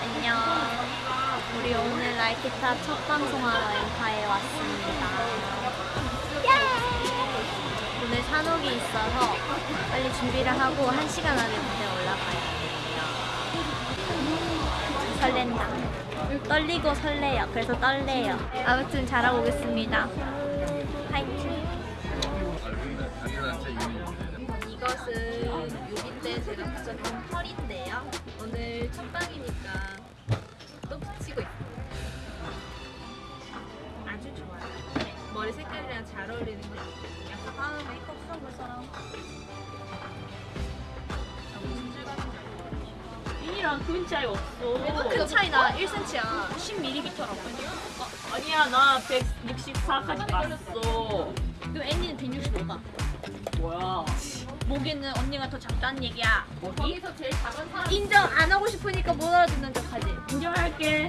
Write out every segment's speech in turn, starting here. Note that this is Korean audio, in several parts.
안녕. 우리 오늘 라이키타 첫 방송하러 엔카에 왔습니다. 예! 오늘 산옥이 있어서 빨리 준비를 하고 한 시간 안에 무대 올라가야 돼요. 설렌다. 떨리고 설레요. 그래서 떨래요. 아무튼 잘하고 오겠습니다. 제가 붙였던 펄인데요. 오늘 첫 방이니까 또 붙이고 있어요. 아주 좋아요. 머리 색깔이랑 잘 어울리는 것 같아요. 약간 아 메이크업 수업을 사람. 이랑 큰 차이 없어. 큰 차이 나 1cm야. 10mm라고. 아니야, 나 164까지 갔어. 그럼 애니는 165다. 모기는 언니가 더 작다는 얘기야. 뭐기? 인정 안 하고 싶으니까 못 알아듣는 척하지. 인정할게.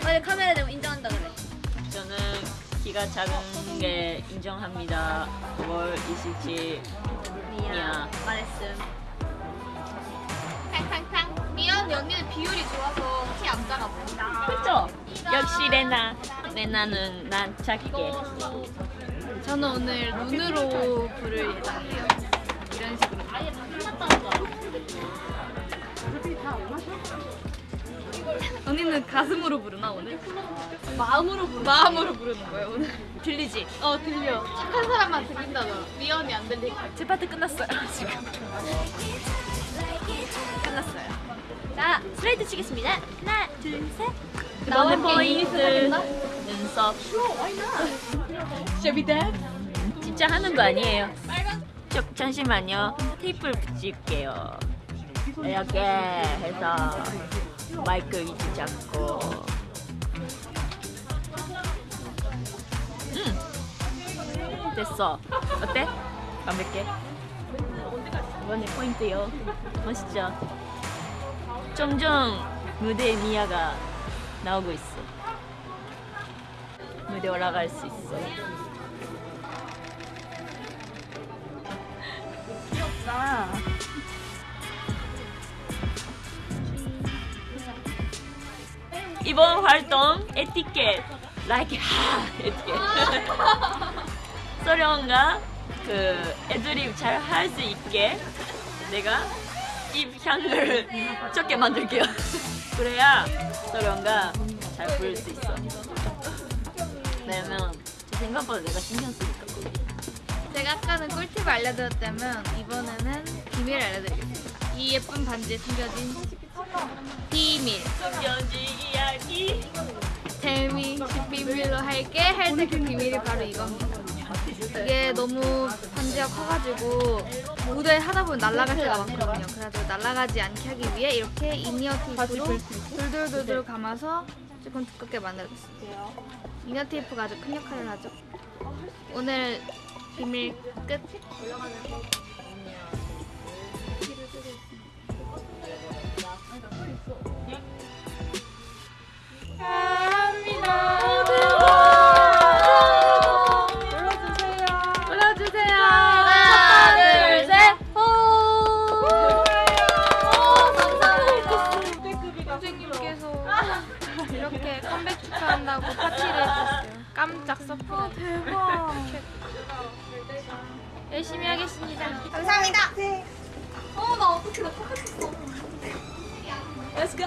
빨리 카메라 대고 인정한다 그래. 저는 키가 작은 게 인정합니다. 9월 27일. 미안. 말했음. 탕탕탕. 미안 언니는 비율이 좋아서 키 안 작아 보인다. 그쵸? 역시 레나. 레나는 난 작게. 저는 오늘 눈으로 부를 예정이에요. 언니는 가슴으로 부르나 오늘? 마음으로 부르 마음으로 부르는 거예요 오늘. 들리지? 어 들려. 착한 사람만 들린다더라. 미연이 안 들리고. 제 파트 끝났어요 지금. 끝났어요. 자 슬라이드 치겠습니다. 하나 둘 셋. 이번에 포인트 눈썹. 셔비 댄. 진짜 하는 거 아니에요. 저, 잠시만요. 테이프를 붙일게요. 이렇게 해서 마이크 위치 잡고. 음, 됐어. 어때? 완벽해. 이번에 포인트요. 멋있죠? 점점 무대에 미아가 나오고 있어. 무대 올라갈 수 있어. 귀엽다. 이번 활동 에티켓. Like 하 에티켓. 소령가 그 애들이 잘할 수 있게 내가 입 향을 적게 만들게요. 그래야 소령가 잘 부를 수 있어. 왜냐면 생각보다 내가 신경 쓰니까. 제가 아까는 꿀팁을 알려드렸다면 이번에는 비밀을 알려드리겠습니다. 이 예쁜 반지에 숨겨진 비밀. 숨겨진 이야기 텔미 비밀로 할게 할때 그 비밀이 바로 이겁니다. 이게 너무 반지가 커가지고 무대 하다 보면 날아갈 때가 많거든요. 그래서 날아가지 않게 하기 위해 이렇게 이니어 테이프로 돌돌돌돌 감아서 조금 두껍게 만들어줬어요. 이니어 테이프가 아주 큰 역할을 하죠. 오늘 비밀 끝. 이렇게 컴백 축하한다고 파티를 해주셨어요. 깜짝 surprise. 대박. 열심히 하겠습니다. 감사합니다. 어, 나 어떻게 나 컴백했어. Let's go.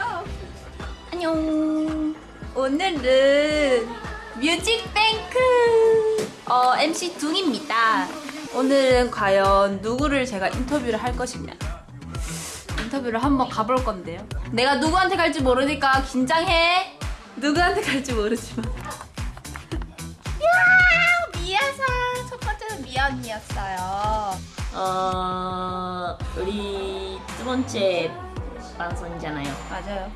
안녕. 오늘은 뮤직뱅크 어, MC 둥입니다. 오늘은 과연 누구를 제가 인터뷰를 할 것이냐. 인터뷰를 한번 가볼 건데요. 내가 누구한테 갈지 모르니까 긴장해. 누구한테 갈지 모르지만. 야 미아사 첫 번째는 언니였어요. 어 우리 두 번째 방송이잖아요. 맞아요.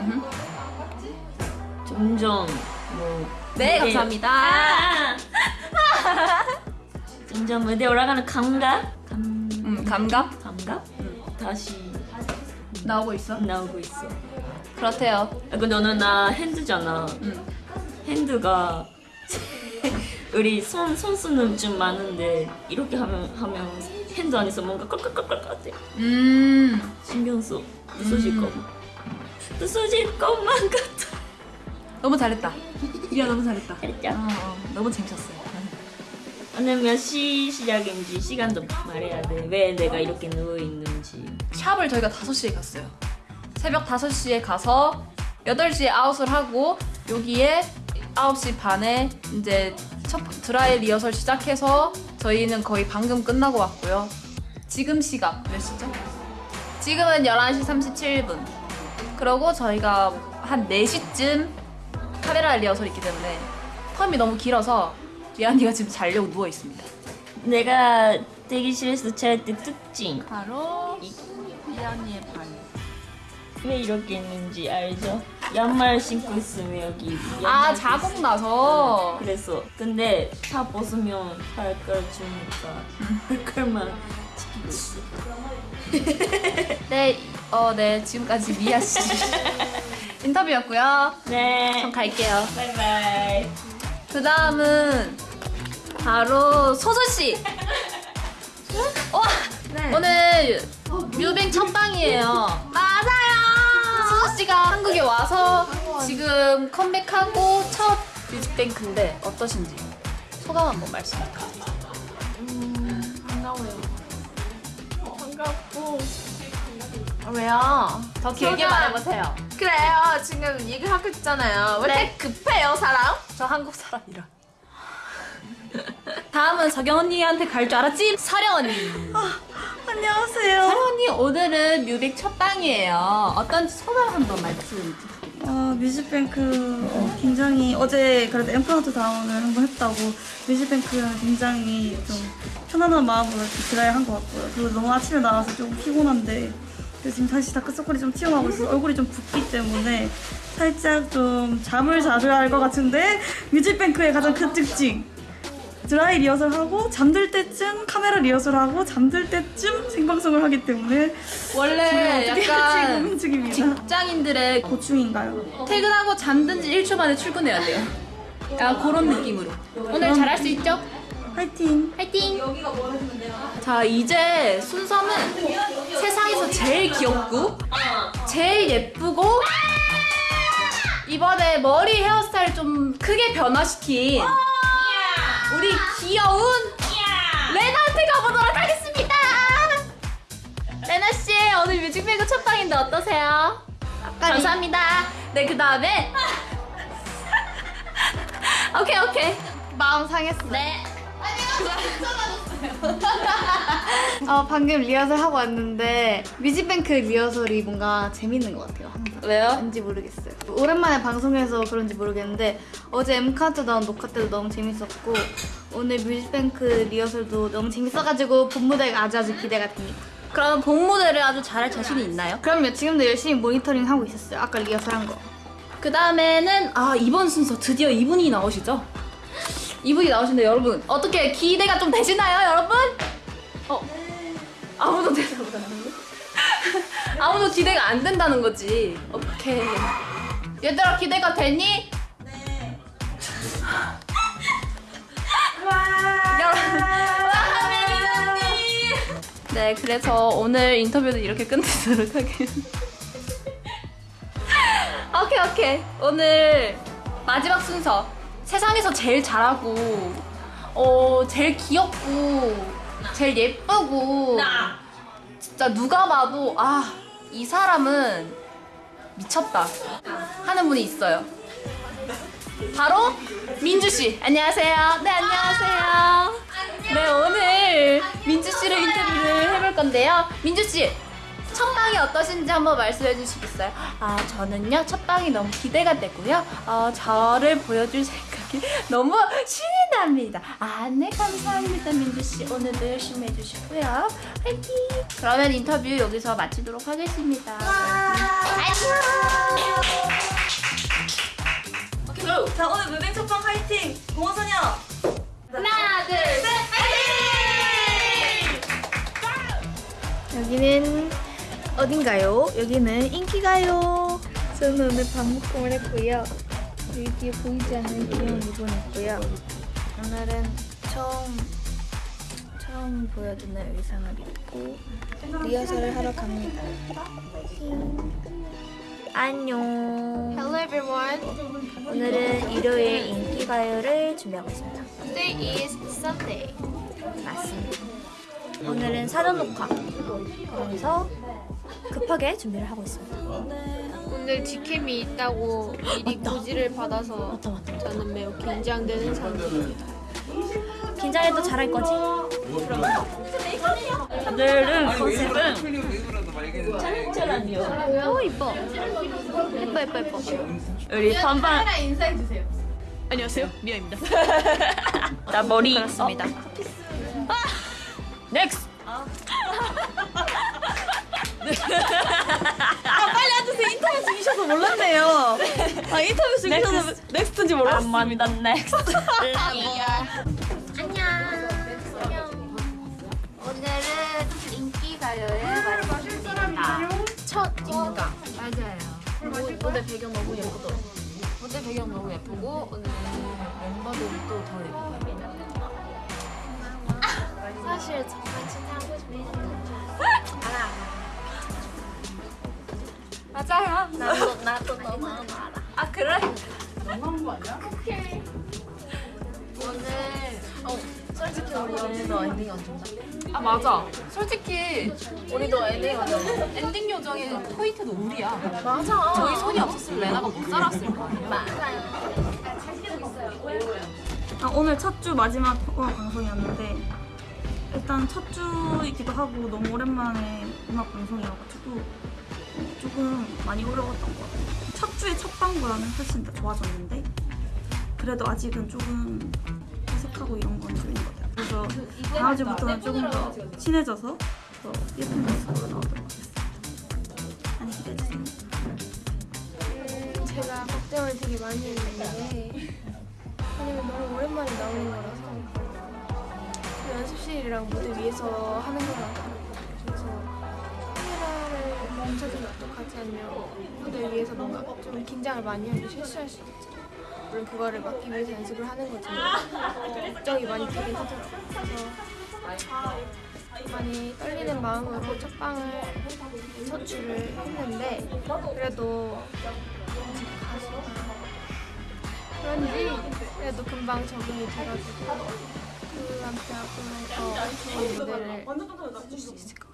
음흠. 점점 뭐 네 무대- 감사합니다. 아! 점점 무대 올라가는 감각 감 음, 감각 감각 다시 나오고 있어. 나오고 있어. 그렇대요. 아, 근데 너는 나 핸드잖아. 음. 핸드가 우리 손 손수는 좀 많은데 이렇게 하면 하면 핸드 안에서 뭔가 껄껄껄껄 같아. 음. 신경 써. 부서질 거. 부서질 것만 같아. 너무 잘했다. 미야 너무 잘했다. 진짜. 어, 어, 너무 재밌었어요. 오늘 몇 시 시작인지 시간도 말해야 돼. 왜 내가 이렇게 누워 있는지. 샵을 저희가 5시에 갔어요. 새벽 5시에 가서 8시에 아웃을 하고 여기에 9시 반에 이제 첫 드라이 리허설 시작해서 저희는 거의 방금 끝나고 왔고요. 지금 시각 몇 시죠? 지금은 11시 37분. 그러고 저희가 한 4시쯤 카메라 리허설이 있기 때문에 텀이 너무 길어서 리안이가 지금 자려고 누워 있습니다. 내가 대기실에서 잘때 특징. 바로 리안이의 발. 왜 이렇게 있는지 알죠? 양말 신고 있으면 여기 아 자국 나서 그래서 근데 다 벗으면 발걸 주니까 발걸만 지키고 있어. 네, 어, 네, 지금까지 미아 씨 인터뷰였고요. 네. 전 갈게요. 바이바이. 그 다음은 바로 소소 씨. 와, 오늘 뮤뱅 첫 방이에요. 맞아요. 소소 씨가 한국에 와서 지금 컴백하고 첫 뮤직뱅크인데 어떠신지 소감 한번 말씀해 주세요. 반갑고 왜요? 더 길게. 말해보세요. 그래요 지금 얘기하고 있잖아요 왜 이렇게 급해요 사람? 저 한국 사람이라. 다음은 서경 언니한테 갈 줄 알았지? 서령 언니. 안녕하세요. 서령 언니 오늘은 뮤빅 첫 방이에요. 어떤지 소감 한번 말씀. 어, 뮤직뱅크 어, 굉장히 어제 그래도 엠카운트다운을 한번 했다고 뮤직뱅크는 굉장히 좀 편안한 마음으로 이렇게 드라이 한 것 같고요. 그리고 너무 아침에 나와서 조금 피곤한데 지금 다시 다크서클이 좀 튀어나오고 있어서 얼굴이 좀 붓기 때문에 살짝 좀 잠을 자줘야 할 것 같은데 뮤직뱅크의 가장 큰 특징 드라이 리허설하고 잠들 때쯤 카메라 리허설하고 잠들 때쯤 생방송을 하기 때문에 원래 약간 지금 중입니다. 직장인들의 고충인가요? 퇴근하고 잠든 지 1초 만에 출근해야 돼요. 약간 그런 느낌으로. 오늘 잘할 수 있죠? 화이팅! 화이팅! 자, 이제 순서는 세상에서 제일 귀엽고, 제일 예쁘고, 이번에 머리 헤어스타일 좀 크게 변화시킨 우리 귀여운 레나한테 가보도록 하겠습니다! 레나씨, 오늘 뮤직뱅크 첫 방인데 어떠세요? 감사합니다. 네, 그 다음에. 오케이, 오케이. 마음 상했어. 네. 어, 방금 리허설 하고 왔는데 뮤직뱅크 리허설이 뭔가 재밌는 것 같아요. 왜요? 왠지 모르겠어요. 오랜만에 방송해서 그런지 모르겠는데 어제 M 카운트다운 녹화 때도 너무 재밌었고 오늘 뮤직뱅크 리허설도 너무 재밌어가지고 본 무대가 아주 아주 기대가 됩니다. 그럼 본 무대를 아주 잘할 자신이 있나요? 그럼요. 지금도 열심히 모니터링 하고 있었어요. 아까 리허설 한 거. 그 다음에는 아 이번 순서 드디어 이분이 나오시죠? 이분이 나오시는데 여러분 어떻게 기대가 좀 되시나요, 여러분? 어 아무도 대답을 안. 아무도 기대가 안 된다는 거지. 오케이. 얘들아 기대가 되니? 네. 네, 그래서 오늘 인터뷰는 이렇게 끝내도록 하겠습니다. 오케이 오케이 오늘 마지막 순서 세상에서 제일 잘하고 어 제일 귀엽고 제일 예쁘고 진짜 누가 봐도 아 이 사람은 미쳤다 하는 분이 있어요. 바로 민주 씨. 안녕하세요. 네 안녕하세요. 네 오늘 민주 씨를 인터뷰를 해볼 건데요. 민주 씨 첫 방이 어떠신지 한번 말씀해 주시겠어요? 아 저는요 첫 방이 너무 기대가 되고요. 어 저를 보여줄 생각이 너무 신이 납니다. 아네 감사합니다 민주 씨 오늘도 열심히 해주시고요. 화이팅! 그러면 인터뷰 여기서 마치도록 하겠습니다. 자 오늘 무빙 첫방 화이팅! 공원소녀! 하나 둘 셋. 여기는 어딘가요? 여기는 인기가요. 저는 오늘 반묶음을 했고요. 여기 뒤에 보이지 않는 귀여운 리본 있고요. 오늘은 처음 처음 보여주는 의상을 입고 리허설을 하러 갑니다. 안녕. Hello everyone. 오늘은 일요일 인기 가요를 준비하고 있습니다. Today is Sunday. 맞습니다. 오늘은 사전 녹화. 그래서 급하게 준비를 하고 있습니다. 오늘 직캠이 있다고 미리 고지를 받아서 저는 매우 긴장되는 상태입니다. 긴장해도 잘할 거지? 오늘은 컨셉은 짤짤한요. 오 이뻐. 예뻐 예뻐 예뻐. 우리 선반 인사해 주세요. 안녕하세요, 미아입니다. 나 머리 그렇습니다. 어? 넥스 트. 빨리 앉으세요. 인터뷰 중이셔서 몰랐네요. 아 인터뷰 중이셔서 next인지 몰랐어요. 아만다 next. 오늘은 인기 가요를 마칩니다. 첫 인가. 맞아요. 무대 배경 너무 예쁘더라고. 무대 배경 너무 예쁘고 오늘 멤버들도 더 예뻐요. 사실 정말 칭찬하고 싶은 맞아요. 나도 나도 너무 알아. 아 그래? 오늘 어 솔직히 우리 엔딩 요정. 아 맞아. 솔직히 우리도 엔딩 요정. 엔딩 요정의 포인트도 우리야. 맞아. 저희 손이 없었으면 레나가 못 살았을 거야. 아, 오늘 첫 주 마지막 음악 방송이었는데 일단 첫 주이기도 하고 너무 오랜만에 음악 방송이어가지고 어, 조금 많이 어려웠던 것 같아요. 첫 주의 첫 방보다는 훨씬 더 좋아졌는데 그래도 아직은 조금 어색하고 이런 건좀 있는 것 같아요. 그래서 다음 주부터는 조금 더 친해져서 더 예쁜 모습으로 나오도록 하겠습니다. 많이 기대해주세요. 제가 걱정을 되게 많이 했는데 왜냐면 너무 오랜만에 나오는 거라서 그 연습실이랑 무대 위에서 하는 거랑 멈춰주면 어떡하지 아니면 무대 위에서 뭔가 좀 긴장을 많이 하면 실수할 수 있죠. 물론 그거를 막기 위해서 연습을 하는 거지만 걱정이 많이 되긴 하더라고요. 그래서 많이 떨리는 마음으로 첫 방을 서출을 했는데 그래도 그런지 그래도 금방 적응이 돼가지고 그한테 앞으로 더 좋은 무대를 해줄 수 있을 것 같아요.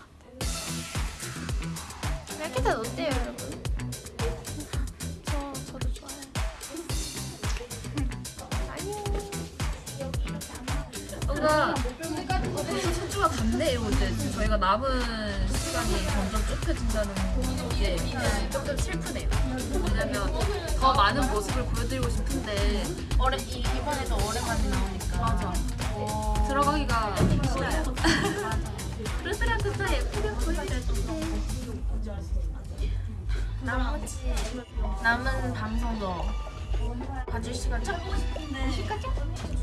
다 어때요, 여러분? 저 저도 좋아요. 뭔가 벌써 첫 주가 갔네요 이제 저희가 남은 시간이 점점 좁혀진다는 게 조금 슬프네요. 왜냐면 더 많은 모습을 보여드리고 싶은데 이 이번에도 오랜만에 나오니까. 맞아. 들어가기가 싫어요. 그들한테 다 예쁘게 보여야 나머지 남은 방송도 봐줄 시간 찾고 싶은데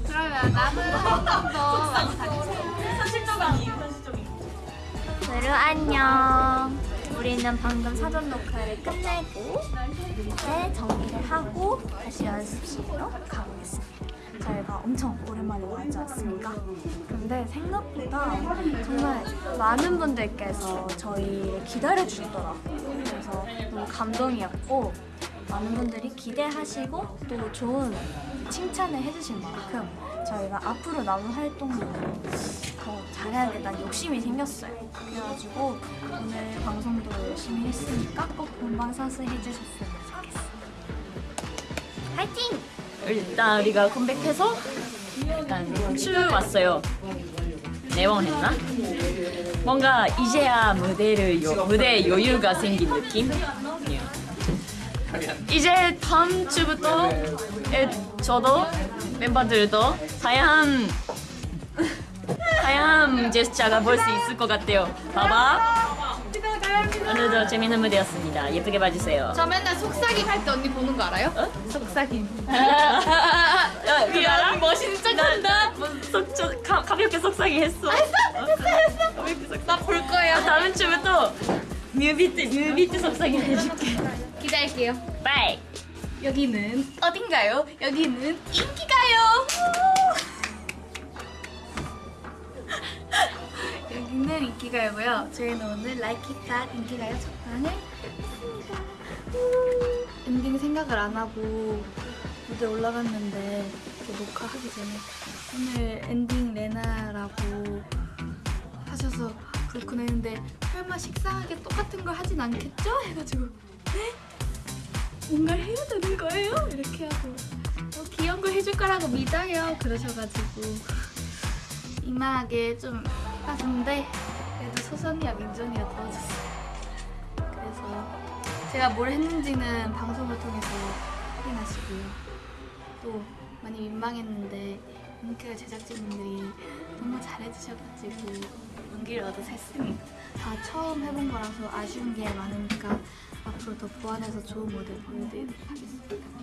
그러면 남은 한번더 많이 봐주세요. 여러분 안녕. 우리는 방금 사전 녹화를 끝내고 이제 정리를 하고 다시 연습실로 가보겠습니다. 저희가 엄청 오랜만에 나오지 않습니까? 근데 생각보다 정말 많은 분들께서 저희를 기다려주시더라고요. 그래서 너무 감동이었고 많은 분들이 기대하시고 또 좋은 칭찬을 해주신 만큼 저희가 앞으로 남은 활동도 더 잘해야겠다는 욕심이 생겼어요. 그래가지고 오늘 방송도 열심히 했으니까 꼭 본방사수 해주셨으면 좋겠어요. 파이팅! 일단 우리가 컴백해서 일단 출 왔어요. 네번 했나? 뭔가 이제야 무대를 요, 무대 여유가 생긴 느낌? 예. 이제 다음 주부터 에, 저도 멤버들도 다양한 다양한 제스처가 볼 수 있을 것 같아요. 봐봐. 오늘도 재밌는 무대였습니다. 예쁘게 봐주세요. 저 맨날 속삭임 할 때 언니 보는 거 알아요? 속삭임 미안 멋있는 척 한다. 속 가, 가볍게 속삭이 했어. 했어 했어 했어. 나볼 거야. 다음 주부터 뮤비트 뮤비트 속삭이 해줄게. 기다릴게요 bye. 여기는 어딘가요? 여기는 인기가요 인기가요고요. 저희는 오늘 That 인기가요 첫방을 했습니다. 우. 엔딩 생각을 안 하고 무대 올라갔는데 녹화하기 전에 오늘 엔딩 레나라고 하셔서 그렇구나 했는데 설마 식상하게 똑같은 걸 하진 않겠죠? 해가지고 네? 뭔가를 해야 되는 거예요? 이렇게 하고 어, 귀여운 거 해줄 거라고 믿어요 그러셔가지고 이만하게 좀 해봤는데 그래도 소선이와 민정이가 도와줬어요 그래서 제가 뭘 했는지는 방송을 통해서 확인하시고요. 또 많이 민망했는데 뭉클 제작진분들이 너무 잘해주셔가지고 용기를 얻어서 했습니다. 다 처음 해본 거라서 아쉬운 게 많으니까 앞으로 더 보완해서 좋은 무대 보여드리도록 하겠습니다